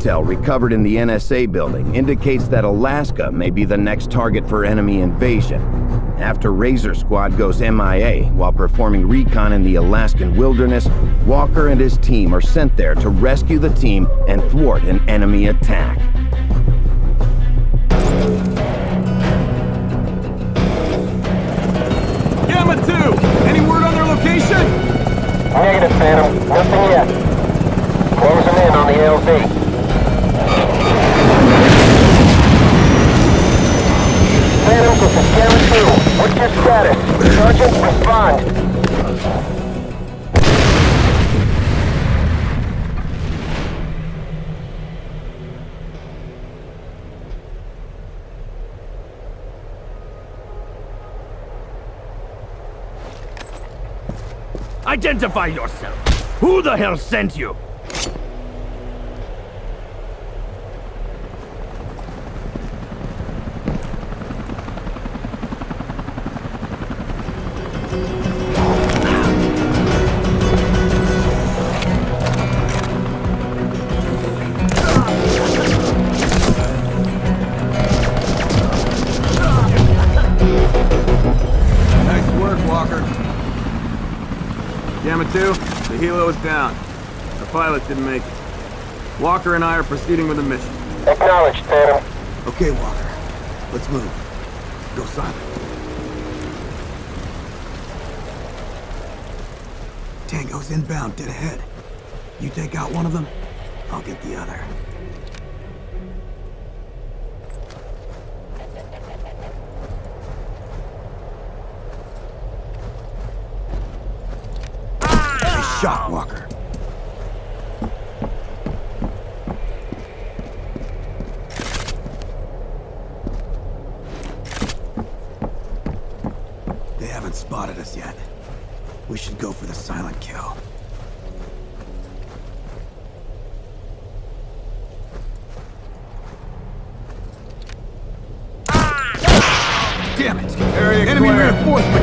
intel recovered in the NSA building indicates that Alaska may be the next target for enemy invasion. After Razor Squad goes MIA while performing recon in the Alaskan wilderness, Walker and his team are sent there to rescue the team and thwart an enemy attack. Gamma 2! Any word on their location? Negative, Phantom. Nothing yet. Closing in on the LZ. This is Gamma 2. What's your status? Sergeant, respond. Identify yourself! Who the hell sent you? Pilot didn't make it. Walker and I are proceeding with the mission. Acknowledged, Phantom. Okay, Walker. Let's move. Go silent. Tango's inbound, dead ahead. You take out one of them, I'll get the other. Shot, Walker. They haven't spotted us yet. We should go for the silent kill. Damn it! Area Enemy reinforcements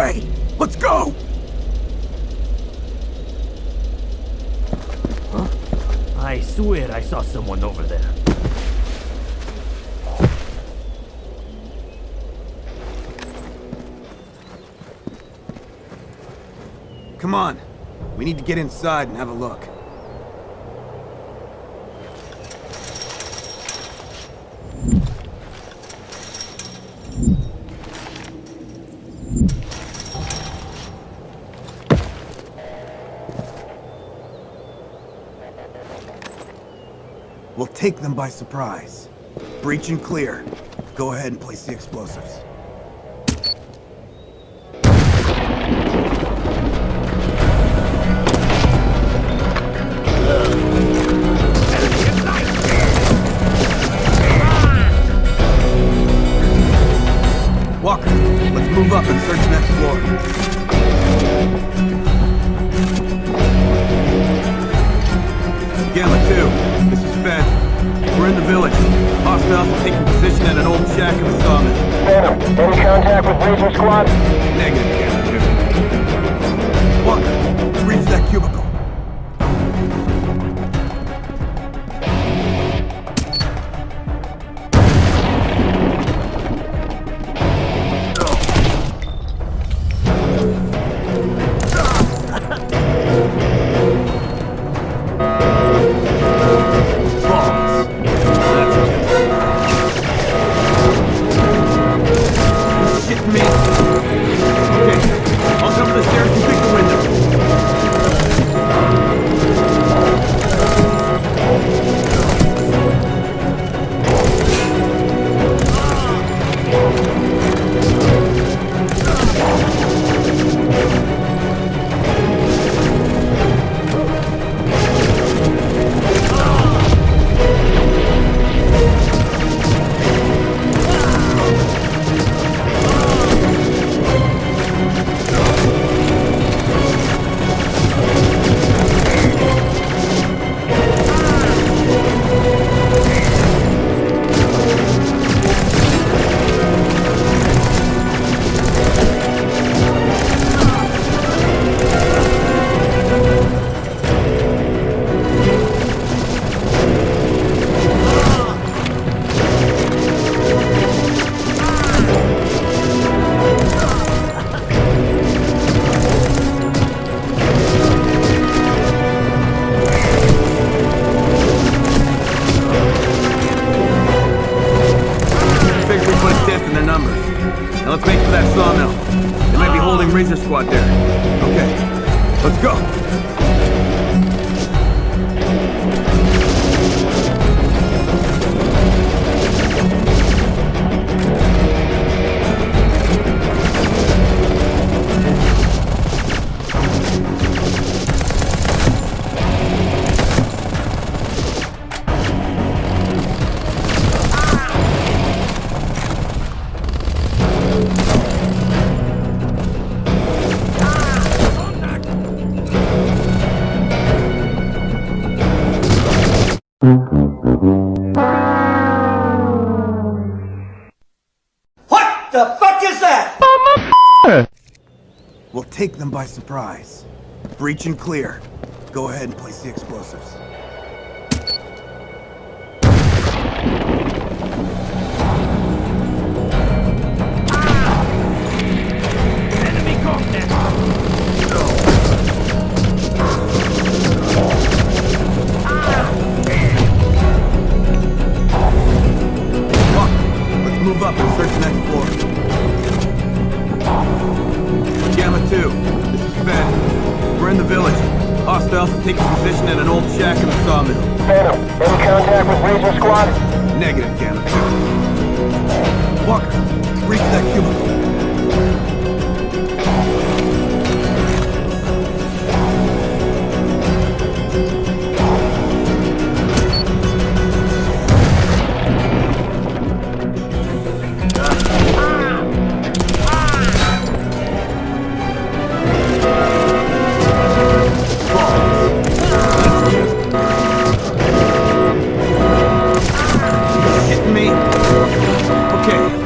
way! Let's go! Huh? I swear I saw someone over there. Come on. We need to get inside and have a look. Take them by surprise. Breach and clear. Go ahead and place the explosives. Contact with Razor Squad? Negative, 2. Walker, reach that cubicle. Fuck is that? We'll take them by surprise. Breach and clear. Go ahead and place the explosives. Okay.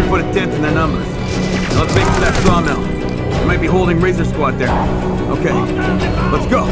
we put a dent in their numbers. Now let's make for that sawmill. We might be holding Razor Squad there. Okay, let's go.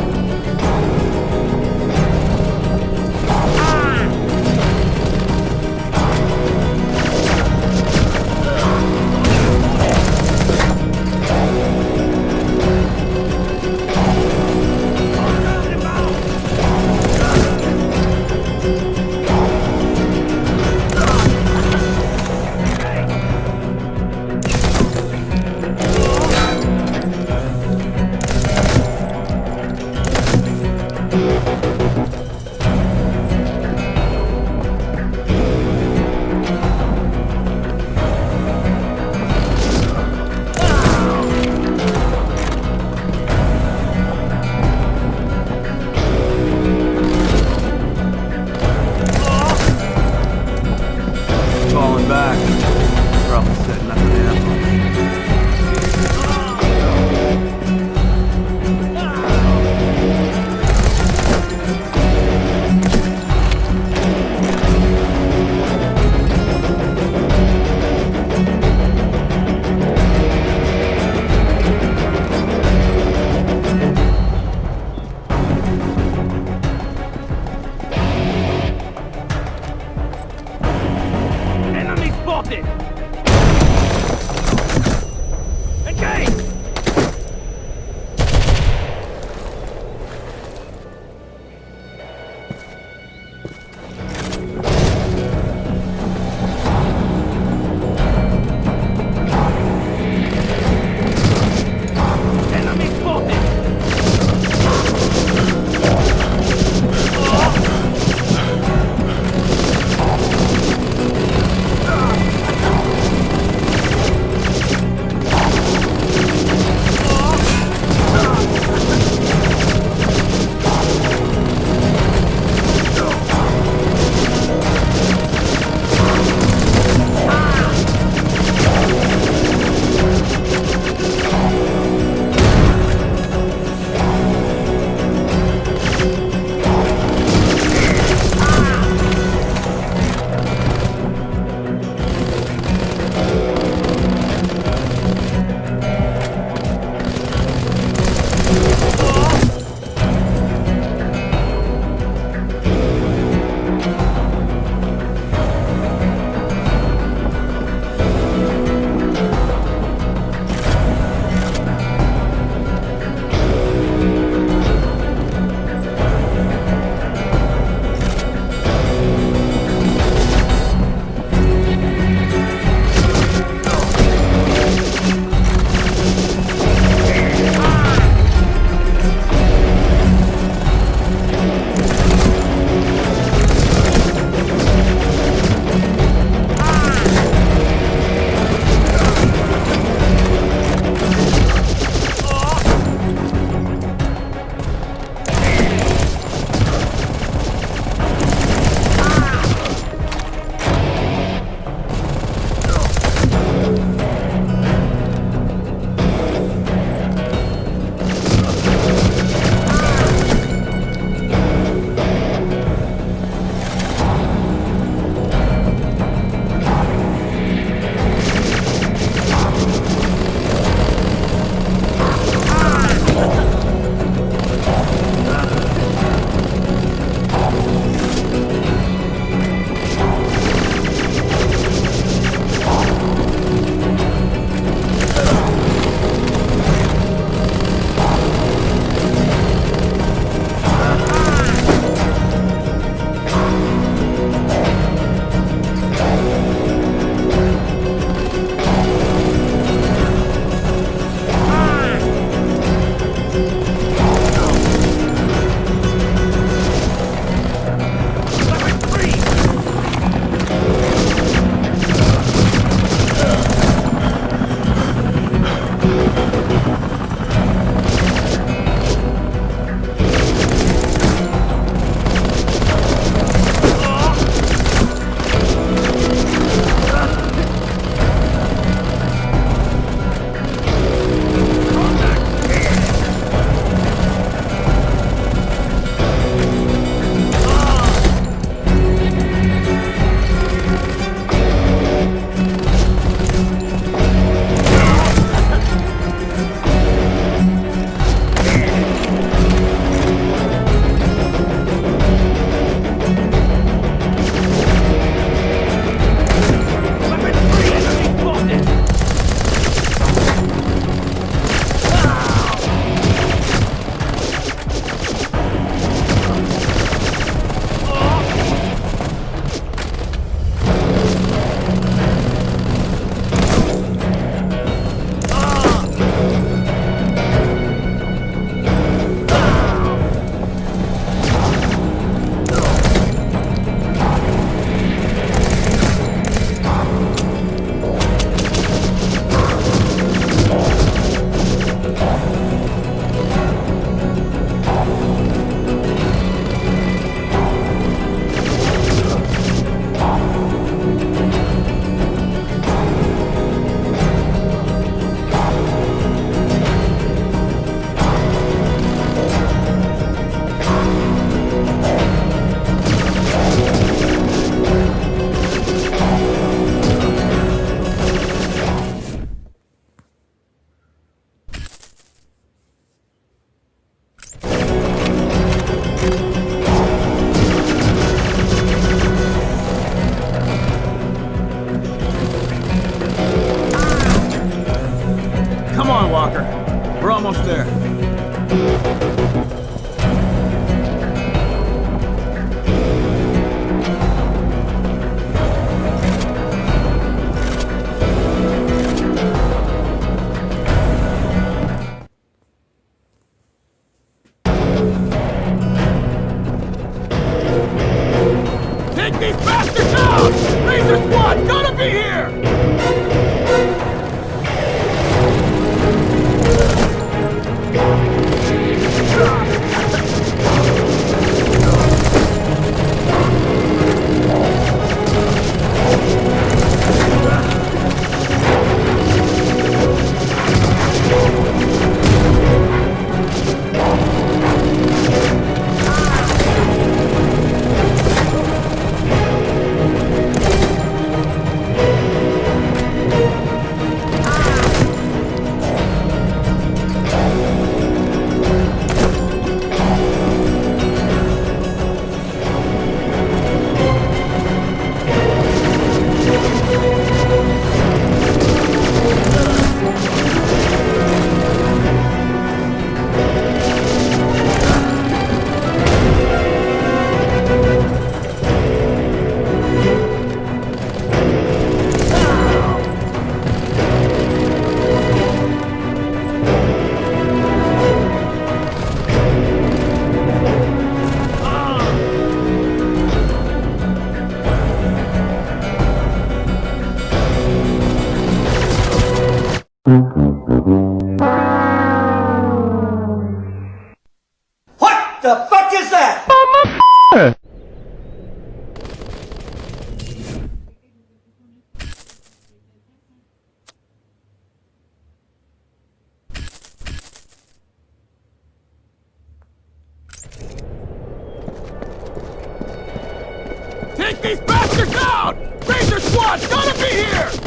These bastards out! Razor Squad's gotta be here!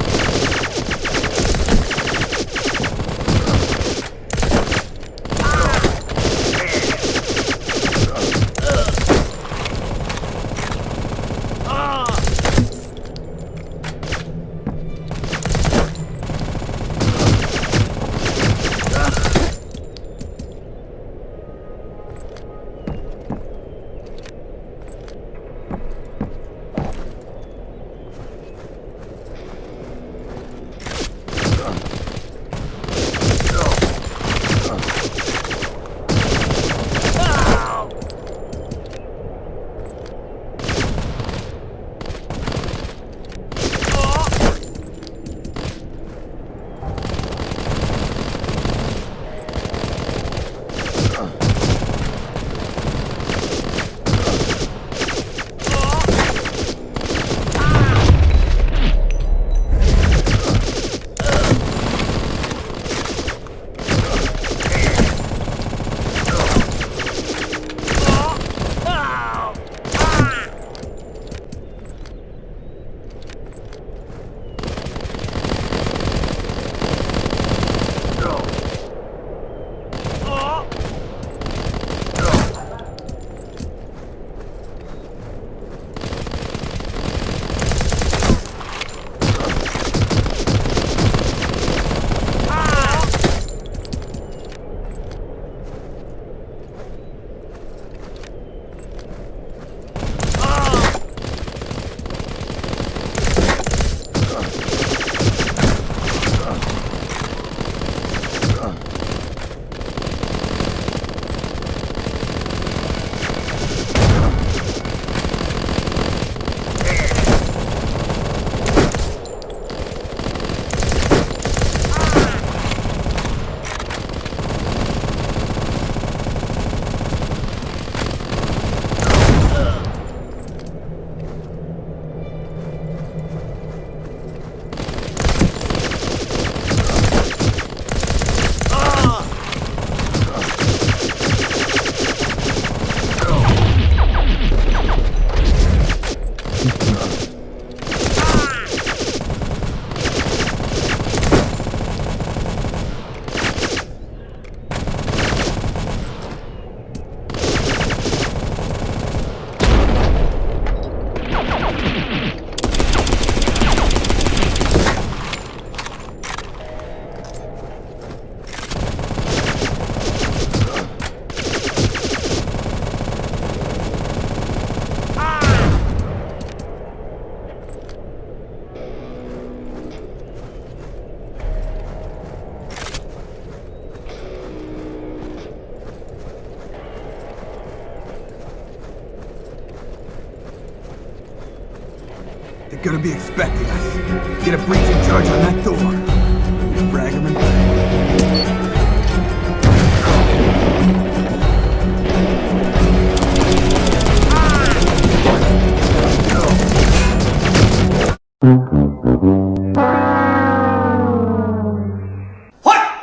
What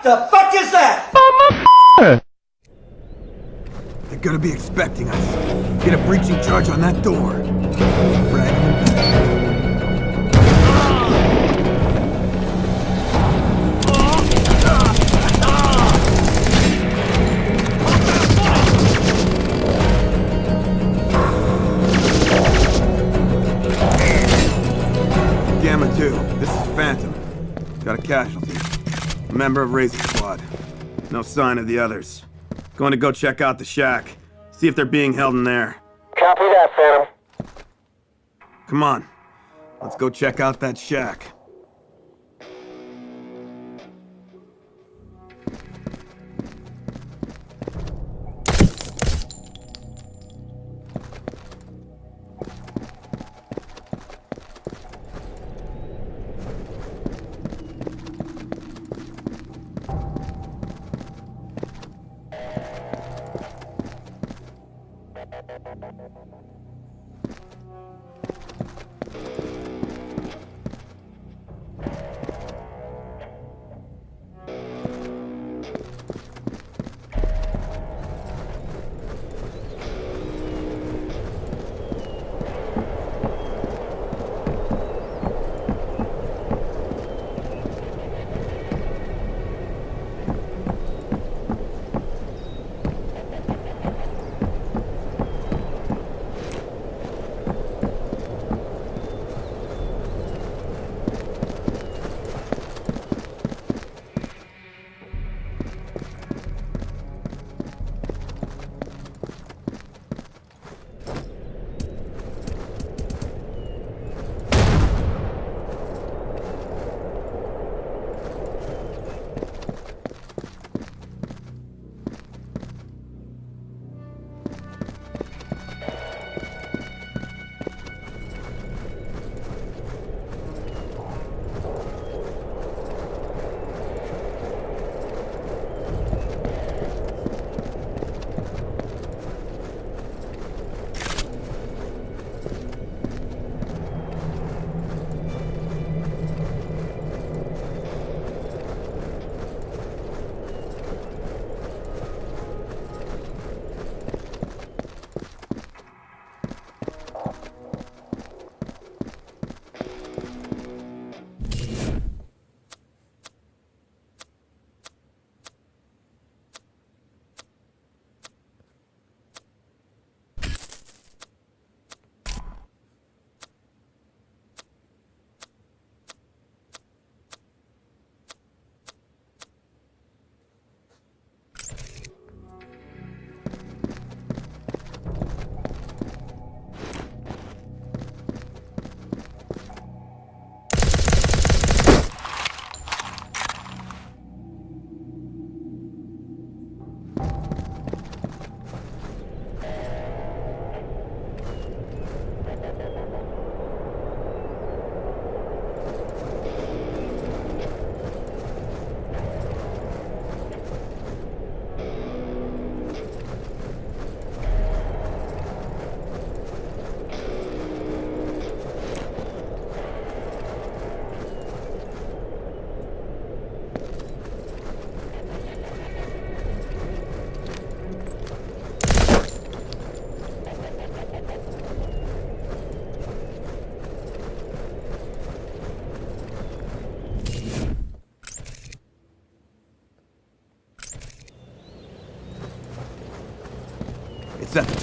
the fuck is that? They're gonna be expecting us. Get a breaching charge on that door. Frag casualty. A member of Razor Squad. No sign of the others. Going to go check out the shack. See if they're being held in there. Copy that, Phantom. Come on. Let's go check out that shack.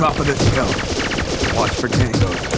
Top of this hill. Watch for tangos.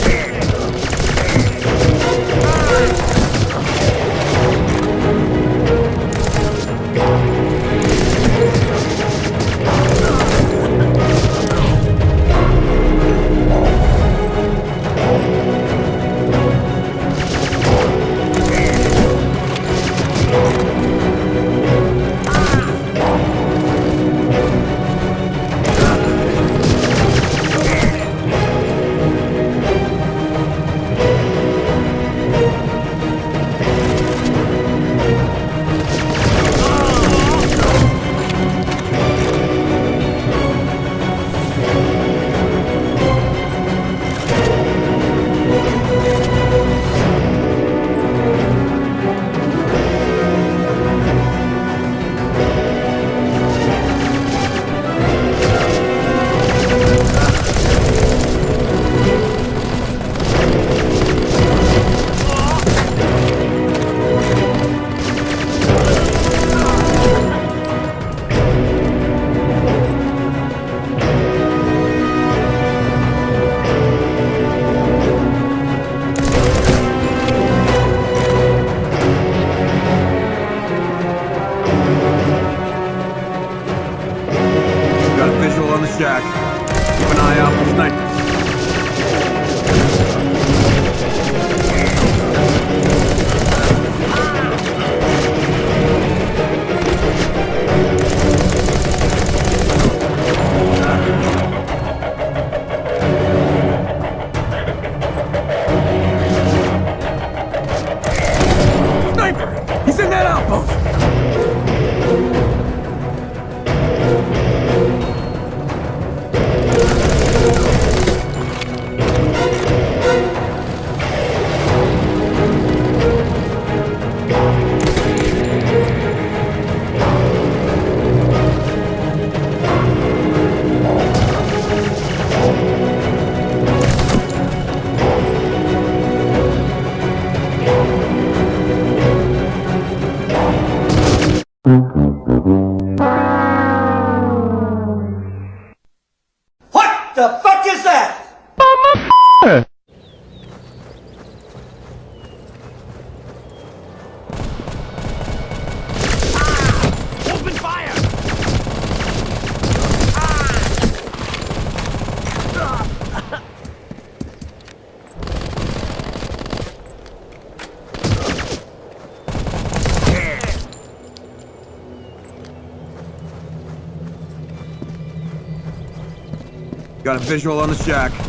Visual on the shack.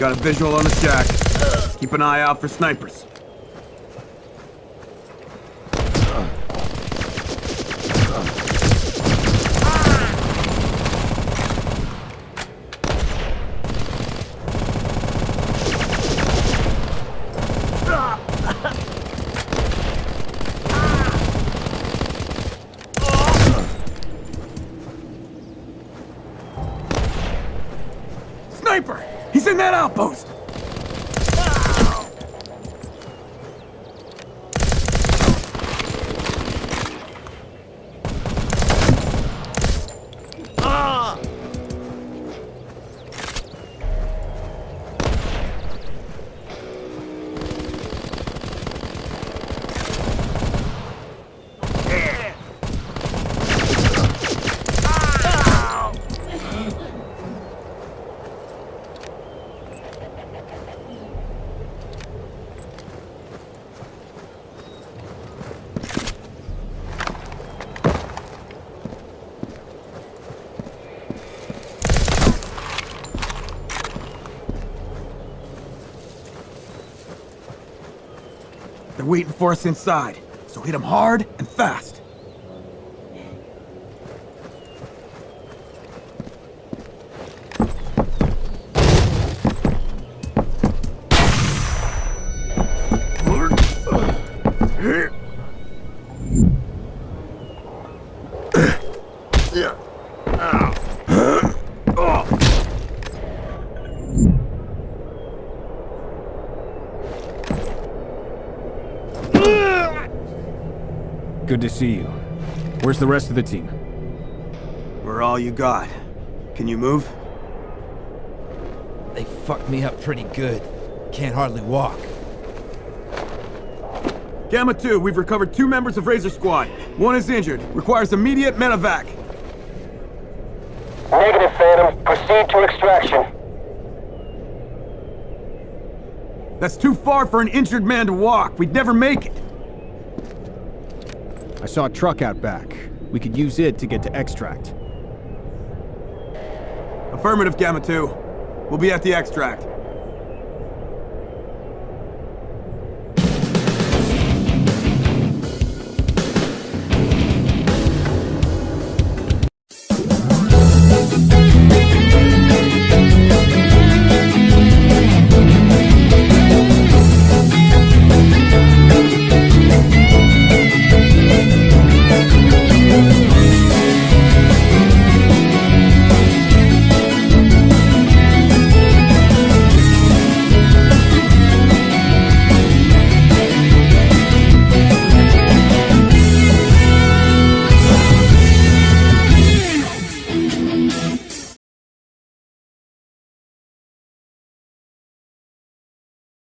Got a visual on the shack. Keep an eye out for snipers. Waiting for us inside, so hit them hard and fast. The rest of the team? We're all you got. Can you move? They fucked me up pretty good. Can't hardly walk. Gamma 2, we've recovered two members of Razor Squad. One is injured. Requires immediate medevac. Negative, Phantom. Proceed to extraction. That's too far for an injured man to walk. We'd never make it. I saw a truck out back. We could use it to get to extract. Affirmative, Gamma 2. We'll be at the extract.